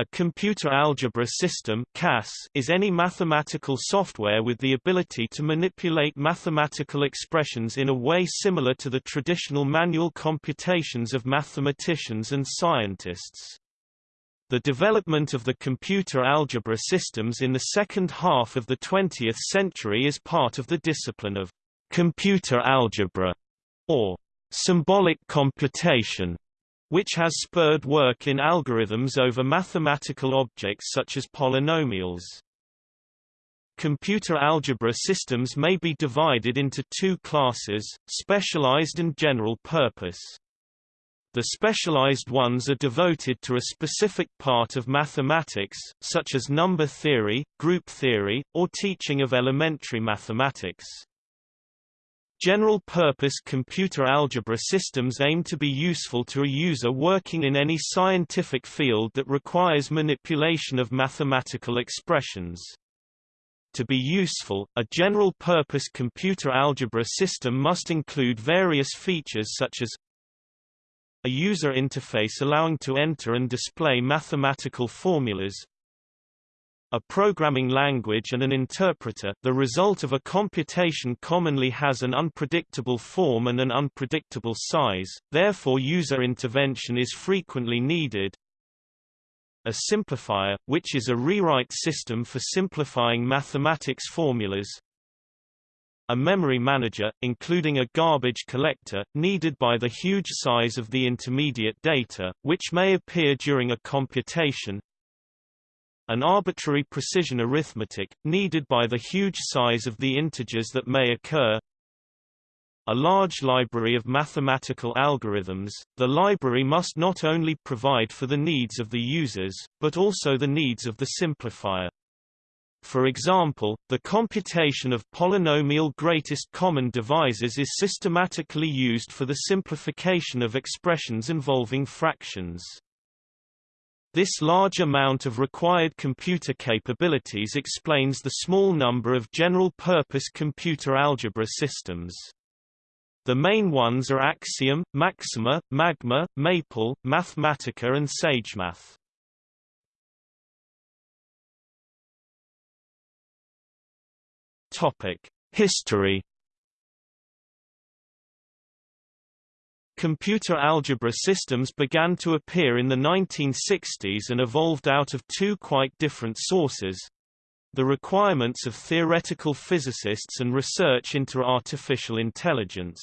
A computer algebra system CAS is any mathematical software with the ability to manipulate mathematical expressions in a way similar to the traditional manual computations of mathematicians and scientists. The development of the computer algebra systems in the second half of the 20th century is part of the discipline of computer algebra, or symbolic computation which has spurred work in algorithms over mathematical objects such as polynomials. Computer algebra systems may be divided into two classes, specialized and general purpose. The specialized ones are devoted to a specific part of mathematics, such as number theory, group theory, or teaching of elementary mathematics. General-purpose computer algebra systems aim to be useful to a user working in any scientific field that requires manipulation of mathematical expressions. To be useful, a general-purpose computer algebra system must include various features such as a user interface allowing to enter and display mathematical formulas, a programming language and an interpreter the result of a computation commonly has an unpredictable form and an unpredictable size, therefore user intervention is frequently needed. A simplifier, which is a rewrite system for simplifying mathematics formulas. A memory manager, including a garbage collector, needed by the huge size of the intermediate data, which may appear during a computation, an arbitrary precision arithmetic, needed by the huge size of the integers that may occur. A large library of mathematical algorithms, the library must not only provide for the needs of the users, but also the needs of the simplifier. For example, the computation of polynomial greatest common divisors is systematically used for the simplification of expressions involving fractions. This large amount of required computer capabilities explains the small number of general-purpose computer algebra systems. The main ones are Axiom, Maxima, Magma, Maple, Mathematica and SageMath. History Computer algebra systems began to appear in the 1960s and evolved out of two quite different sources. The requirements of theoretical physicists and research into artificial intelligence.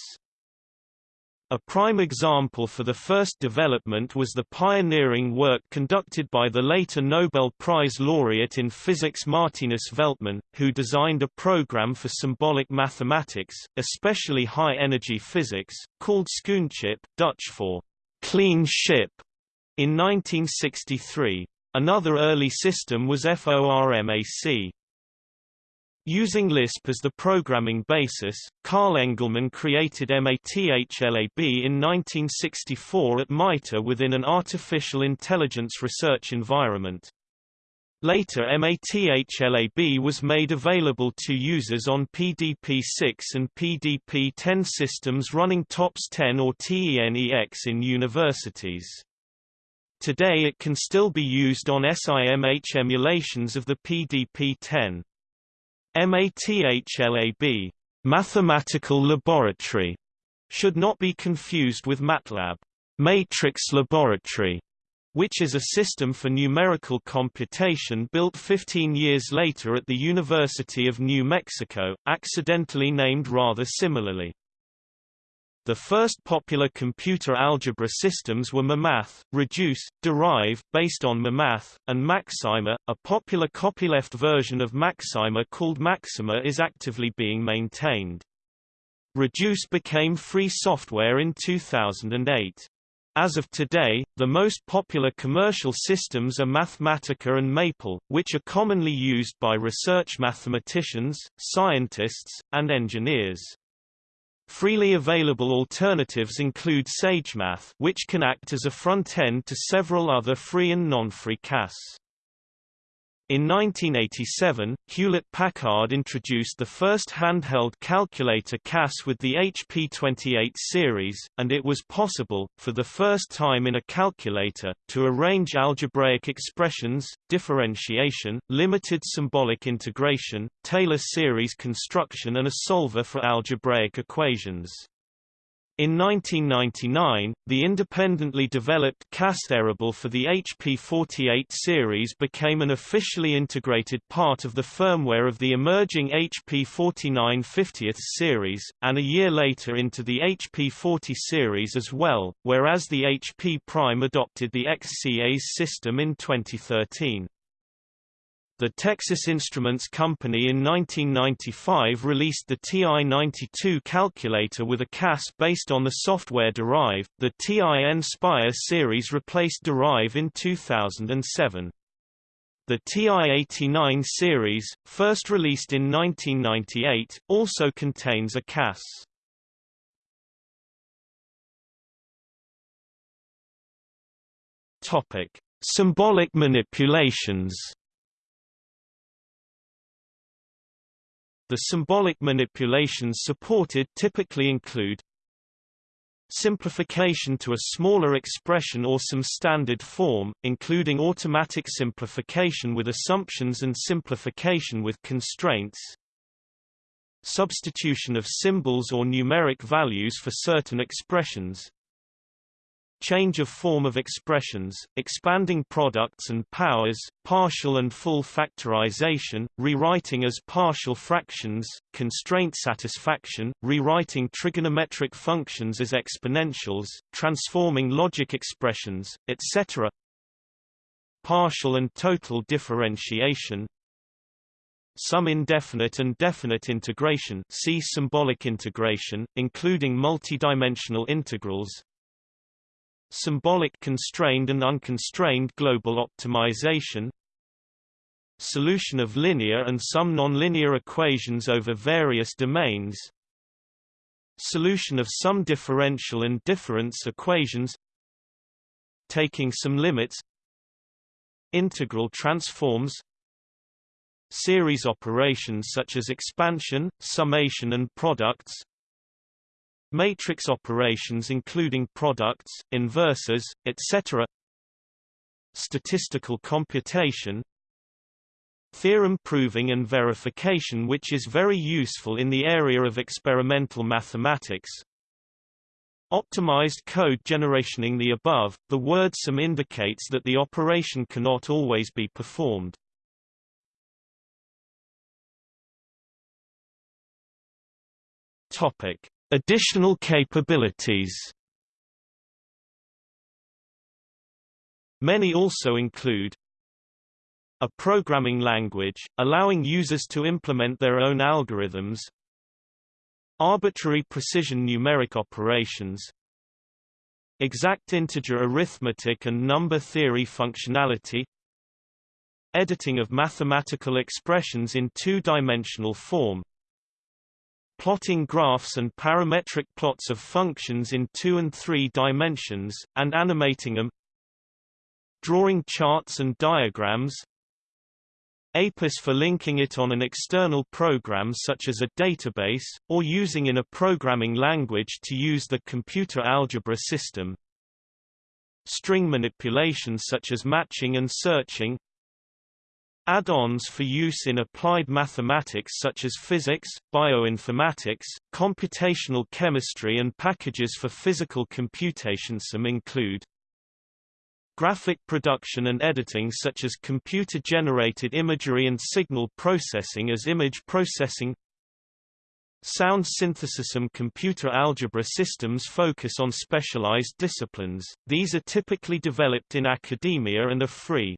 A prime example for the first development was the pioneering work conducted by the later Nobel Prize laureate in physics Martinus Veltman, who designed a program for symbolic mathematics, especially high-energy physics, called Schoonchip, Dutch for clean ship, in 1963. Another early system was FORMAC. Using Lisp as the programming basis, Carl Engelmann created MATHLAB in 1964 at MITRE within an artificial intelligence research environment. Later MATHLAB was made available to users on PDP-6 and PDP-10 systems running TOPS 10 or TENEX in universities. Today it can still be used on SIMH emulations of the PDP-10. MATHLAB mathematical laboratory should not be confused with MATLAB matrix laboratory, which is a system for numerical computation built 15 years later at the University of New Mexico, accidentally named rather similarly. The first popular computer algebra systems were muMATH, Reduce, Derive, based on muMATH, and Macsyma. A popular copyleft version of Macsyma called Maxima is actively being maintained. Reduce became free software in 2008. As of today, the most popular commercial systems are Mathematica and Maple, which are commonly used by research mathematicians, scientists, and engineers. Freely available alternatives include SageMath which can act as a front-end to several other free and non-free CAS. In 1987, Hewlett-Packard introduced the first handheld calculator CAS with the HP28 series, and it was possible, for the first time in a calculator, to arrange algebraic expressions, differentiation, limited symbolic integration, Taylor series construction and a solver for algebraic equations. In 1999, the independently developed CAS Erable for the HP48 series became an officially integrated part of the firmware of the emerging HP49 50th series, and a year later into the HP40 series as well, whereas the HP Prime adopted the Xcas system in 2013. The Texas Instruments Company in 1995 released the TI-92 calculator with a CAS based on the software Derive. The TI-Nspire series replaced Derive in 2007. The TI-89 series, first released in 1998, also contains a CAS. Topic: Symbolic manipulations. The symbolic manipulations supported typically include simplification to a smaller expression or some standard form, including automatic simplification with assumptions and simplification with constraints, substitution of symbols or numeric values for certain expressions, change of form of expressions, expanding products and powers, partial and full factorization, rewriting as partial fractions, constraint satisfaction, rewriting trigonometric functions as exponentials, transforming logic expressions, etc. Partial and total differentiation, some indefinite and definite integration see symbolic integration, including multidimensional integrals, symbolic constrained and unconstrained global optimization solution of linear and some nonlinear equations over various domains solution of some differential and difference equations taking some limits integral transforms series operations such as expansion, summation and products matrix operations including products, inverses, etc. Statistical computation Theorem proving and verification which is very useful in the area of experimental mathematics Optimized code generationing the above, the word some indicates that the operation cannot always be performed. Topic Additional capabilities. Many also include a programming language, allowing users to implement their own algorithms arbitrary precision numeric operations exact integer arithmetic and number theory functionality editing of mathematical expressions in two-dimensional form plotting graphs and parametric plots of functions in two and three dimensions, and animating them. Drawing charts and diagrams. APIS for linking it on an external program such as a database, or using in a programming language to use the computer algebra system. String manipulations such as matching and searching Add-ons for use in applied mathematics such as physics, bioinformatics, computational chemistry and packages for physical computation some include graphic production and editing such as computer-generated imagery and signal processing as image processing Sound synthesis and computer algebra systems focus on specialized disciplines, these are typically developed in academia and are free.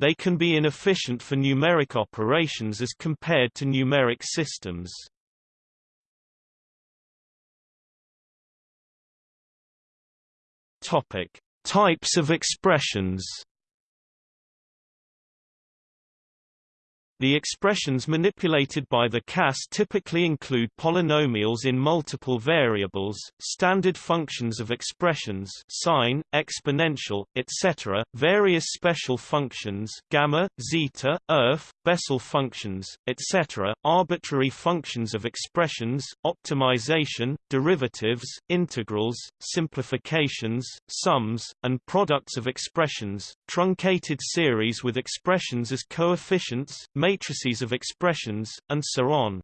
They can be inefficient for numeric operations as compared to numeric systems. Topic: Types of expressions. The expressions manipulated by the CAS typically include polynomials in multiple variables, standard functions of expressions sine, exponential, etc., various special functions gamma, zeta, erf, Bessel functions, etc., arbitrary functions of expressions, optimization, derivatives, integrals, simplifications, sums, and products of expressions, truncated series with expressions as coefficients, matrices of expressions, and so on.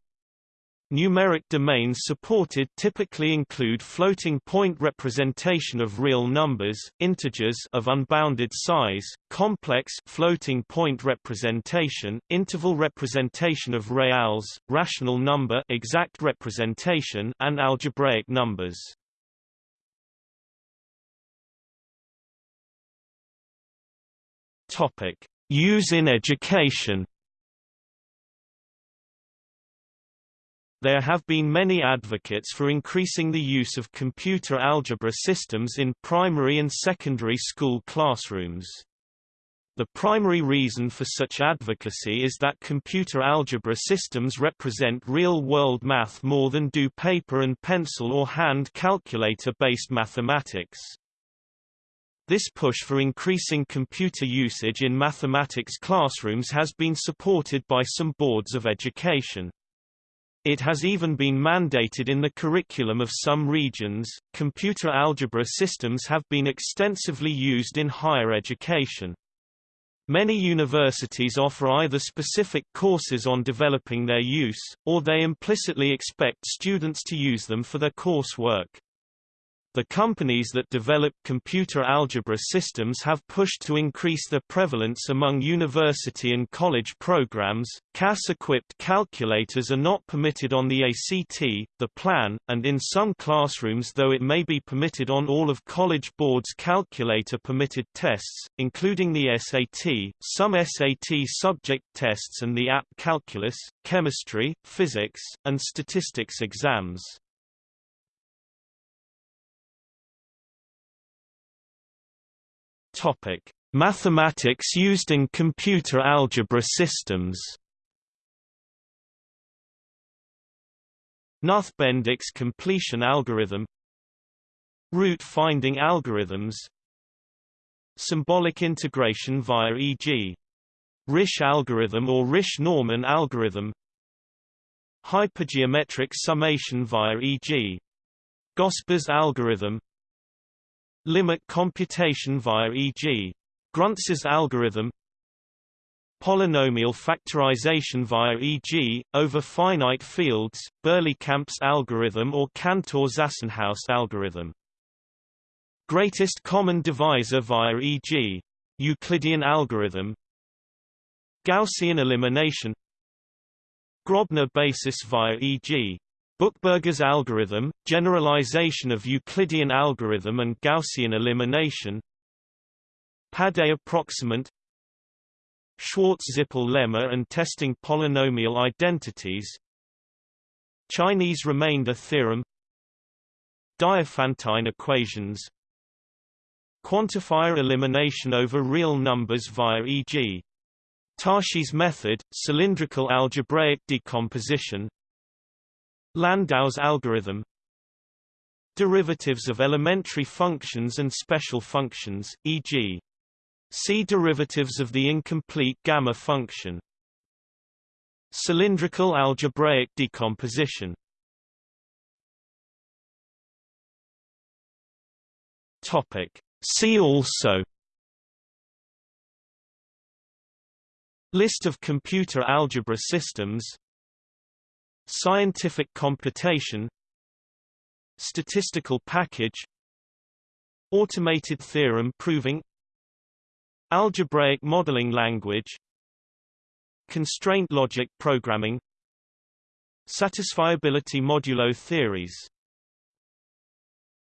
Numeric domains supported typically include floating point representation of real numbers, integers of unbounded size, complex floating point representation, interval representation of reals, rational number exact representation, and algebraic numbers. Topic: Use in education. There have been many advocates for increasing the use of computer algebra systems in primary and secondary school classrooms. The primary reason for such advocacy is that computer algebra systems represent real-world math more than do paper and pencil or hand calculator-based mathematics. This push for increasing computer usage in mathematics classrooms has been supported by some boards of education. It has even been mandated in the curriculum of some regions. Computer algebra systems have been extensively used in higher education. Many universities offer either specific courses on developing their use, or they implicitly expect students to use them for their coursework. The companies that develop computer algebra systems have pushed to increase their prevalence among university and college programs. CAS-equipped calculators are not permitted on the ACT, the PLAN, and in some classrooms though it may be permitted on all of College Board's calculator-permitted tests, including the SAT, some SAT subject tests and the AP calculus, chemistry, physics, and statistics exams. Topic: Mathematics used in computer algebra systems. Knuth-Bendix completion algorithm Root finding algorithms Symbolic integration via e.g. Risch algorithm or Risch-Norman algorithm Hypergeometric summation via e.g. Gosper's algorithm Limit computation via e.g. Gruntz's algorithm Polynomial factorization via e.g., over finite fields, Berlekamp's algorithm or Cantor-Zassenhaus algorithm. Greatest common divisor via e.g. Euclidean algorithm Gaussian elimination Grobner basis via e.g. Buchberger's algorithm, generalization of Euclidean algorithm and Gaussian elimination. Padé approximant. Schwartz-Zippel lemma and testing polynomial identities. Chinese remainder theorem. Diophantine equations. Quantifier elimination over real numbers via e.g. Tarski's method, cylindrical algebraic decomposition Landau's algorithm Derivatives of elementary functions and special functions, e.g. See derivatives of the incomplete gamma function. Cylindrical algebraic decomposition Topic. See also List of computer algebra systems Scientific computation Statistical package Automated theorem proving Algebraic modeling language Constraint logic programming Satisfiability modulo theories